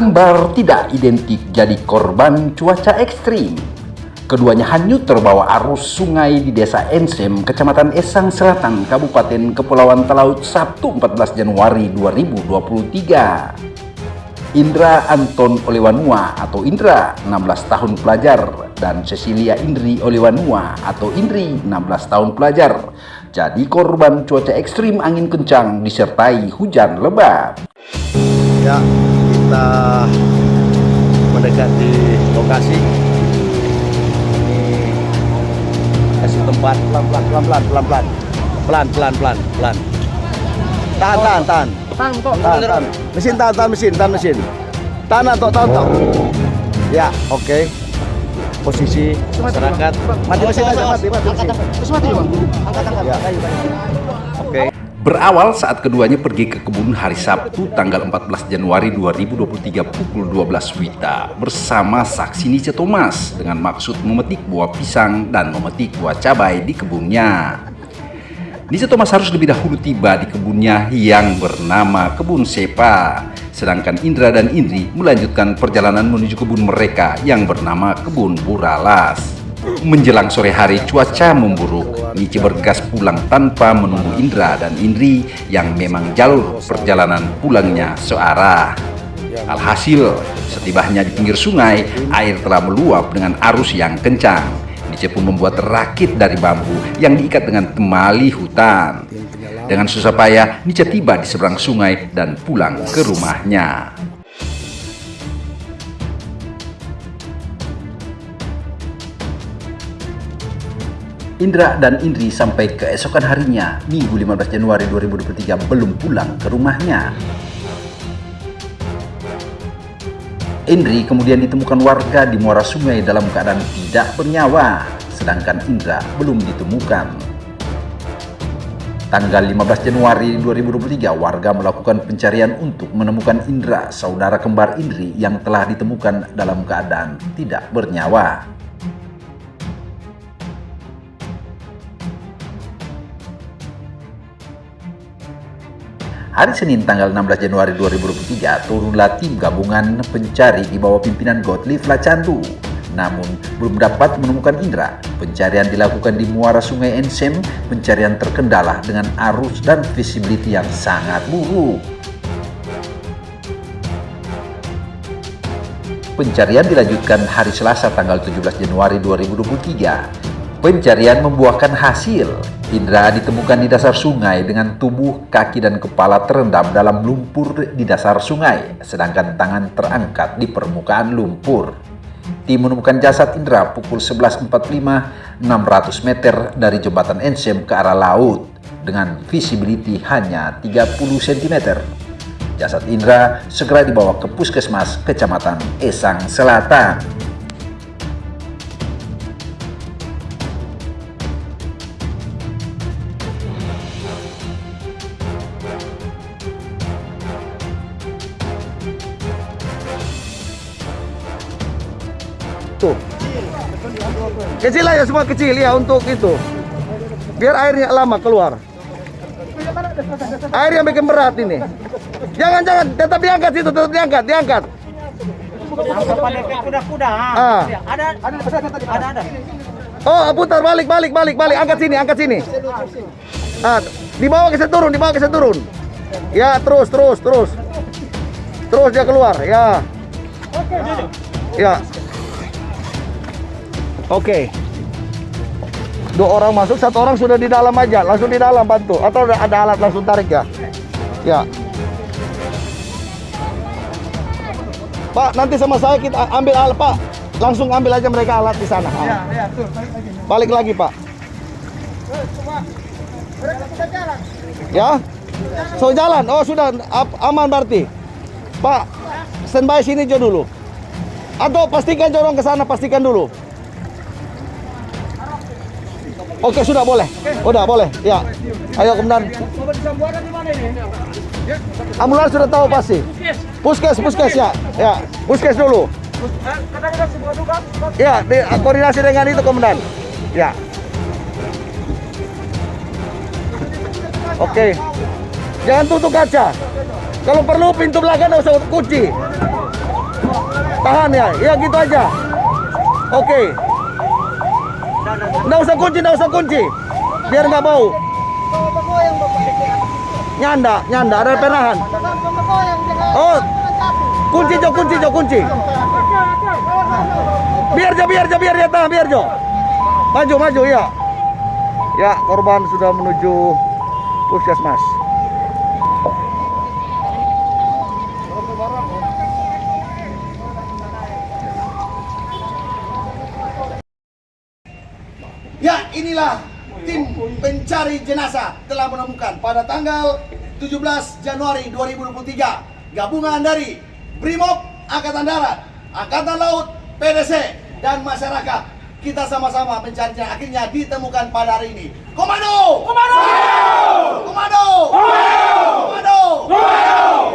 Kembar tidak identik jadi korban cuaca ekstrim. Keduanya hanyut terbawa arus sungai di desa Ensem, Kecamatan Esang Selatan, Kabupaten Kepulauan Talaut, Sabtu 14 Januari 2023. Indra Anton Olewanua atau Indra, 16 tahun pelajar, dan Cecilia Indri Olewanua atau Indri, 16 tahun pelajar, jadi korban cuaca ekstrim angin kencang disertai hujan lebat. Ya, kita mendekati lokasi. Ini kasih tempat pelan pelan pelan pelan pelan pelan pelan pelan pelan pelan. Tahan tahan tahan. Tahan kok. Tahan tahan. Mesin tahan tahan mesin tahan mesin. Tahan atau tahan tahan. Ya, oke. Posisi masyarakat. Mati mesin aja mati mati mesin. Terus mati bang. Angkat angkat. Ya. Oke. Berawal saat keduanya pergi ke kebun hari Sabtu tanggal 14 Januari 2023 pukul 12 Wita bersama saksi Nice Thomas dengan maksud memetik buah pisang dan memetik buah cabai di kebunnya. Nice Thomas harus lebih dahulu tiba di kebunnya yang bernama Kebun Sepa, sedangkan Indra dan Indri melanjutkan perjalanan menuju kebun mereka yang bernama Kebun Buralas. Menjelang sore hari cuaca memburuk, Nici bergas pulang tanpa menunggu Indra dan Indri yang memang jalur perjalanan pulangnya searah. Alhasil, setibanya di pinggir sungai, air telah meluap dengan arus yang kencang. Nice pun membuat rakit dari bambu yang diikat dengan temali hutan. Dengan susah payah, Nice tiba di seberang sungai dan pulang ke rumahnya. Indra dan Indri sampai keesokan harinya, Minggu 15 Januari 2023 belum pulang ke rumahnya. Indri kemudian ditemukan warga di muara sungai dalam keadaan tidak bernyawa, sedangkan Indra belum ditemukan. Tanggal 15 Januari 2023, warga melakukan pencarian untuk menemukan Indra, saudara kembar Indri yang telah ditemukan dalam keadaan tidak bernyawa. Hari Senin tanggal 16 Januari 2023 turunlah tim gabungan pencari di bawah pimpinan Gottlieb Lacandu. Namun belum dapat menemukan Indra. Pencarian dilakukan di muara sungai Ensem, pencarian terkendala dengan arus dan visibility yang sangat buruk. Pencarian dilanjutkan hari Selasa tanggal 17 Januari 2023. Pencarian membuahkan hasil. Indra ditemukan di dasar sungai dengan tubuh, kaki, dan kepala terendam dalam lumpur di dasar sungai, sedangkan tangan terangkat di permukaan lumpur. Tim menemukan jasad Indra pukul 11.45 600 meter dari jembatan Ensem ke arah laut dengan visibility hanya 30 cm. Jasad Indra segera dibawa ke puskesmas kecamatan Esang Selatan. Tuh. Kecil aja semua kecil ya untuk itu. Biar airnya lama keluar. Air yang bikin berat ini. Jangan jangan tetap diangkat situ, tetap diangkat, diangkat. kuda-kuda. Ah. Ada ada ada ada. Oh, putar balik, balik, balik, balik. Angkat sini, angkat sini. Ah, dibawa ke turun, dibawa ke turun. Ya, terus, terus, terus. Terus dia keluar, ya. Ya. Oke. Dua orang masuk, satu orang sudah di dalam aja, langsung di dalam bantu. Atau ada ada alat langsung tarik ya? Ya. Pak, nanti sama saya kita ambil alat, Pak. Langsung ambil aja mereka alat di sana. Ah. ya, tuh. Balik lagi, Pak. Ya? So jalan. Oh, sudah aman berarti. Pak, standby sini aja dulu. Atau pastikan jorong ke sana, pastikan dulu. Oke, sudah boleh. Udah boleh. Ya. Ayo kemudian. Ambulans sudah tahu pasti. Puskes, puskes ya. Ya, puskes dulu. Ya, di, koordinasi dengan itu komandan. Ya. Oke. Jangan tutup kaca. Kalau perlu pintu belakang nggak usah kunci. Tahan ya, ya gitu aja. Oke. Nggak usah kunci, nggak usah kunci. Biar nggak bau. Nyanda, nyanda, ada penahan. Oh, kunci jo, kunci jo, kunci. Biar jo, biar jo, biar ya tahan, biar jo. Maju, maju ya. Ya, korban sudah menuju puskesmas. Ya, inilah tim pencari jenazah telah menemukan pada tanggal 17 Januari 2023 gabungan dari Brimob Angkatan Darat, Angkatan Laut, PDC dan masyarakat kita sama-sama mencari jenazah akhirnya ditemukan pada hari ini. Komando! Komando! Komando! Komando! Komando!